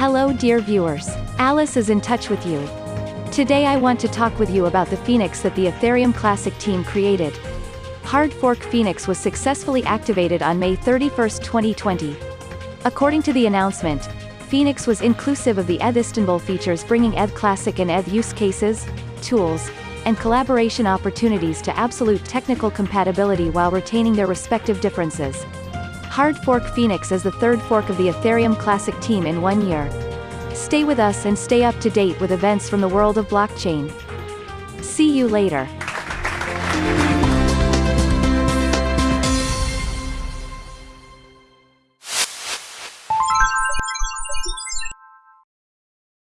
Hello dear viewers. Alice is in touch with you. Today I want to talk with you about the Phoenix that the Ethereum Classic team created. Hard fork Phoenix was successfully activated on May 31, 2020. According to the announcement, Phoenix was inclusive of the ETH Istanbul features bringing ETH Classic and ETH use cases, tools, and collaboration opportunities to absolute technical compatibility while retaining their respective differences. Hard Fork Phoenix is the third fork of the Ethereum Classic team in one year. Stay with us and stay up to date with events from the world of blockchain. See you later.